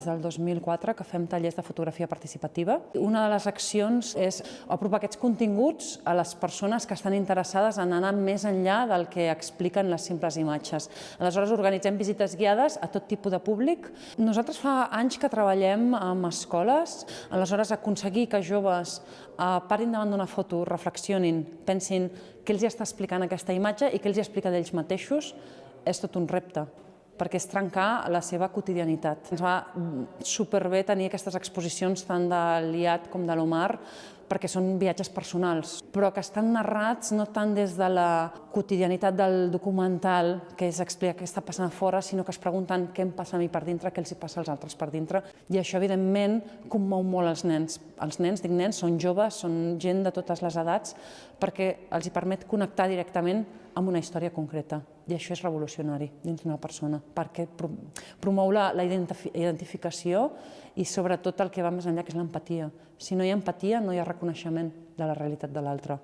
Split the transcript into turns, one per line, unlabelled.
Des del 2004 que fem tallers de fotografia participativa. Una de les accions és apropar aquests continguts a les persones que estan interessades en anar més enllà del que expliquen les simples imatges. Aleshores organitzem visites guiades a tot tipus de públic. Nosaltres fa anys que treballem amb escoles, aleshores aconseguir que joves eh, parin davant d'una foto, reflexionin, pensin què els està explicant aquesta imatge i què els explica d'ells mateixos, és tot un repte perquè és trencar la seva quotidianitat. Ens va superbé tenir aquestes exposicions tant de l'IAT com de l'Omar, perquè són viatges personals, però que estan narrats no tant des de la quotidianitat del documental, que és explicar què està passant a fora, sinó que es pregunten què em passa a mi per dintre, què els hi passa als altres per dintre. I això, evidentment, commou molt els nens. Els nens, dic nens, són joves, són gent de totes les edats, perquè els hi permet connectar directament amb una història concreta. I això és revolucionari dins d'una persona, perquè promou la, la identificació i sobretot el que va més enllà, que és l'empatia. Si no hi ha empatia, no hi ha reconeixement de la realitat de l'altre.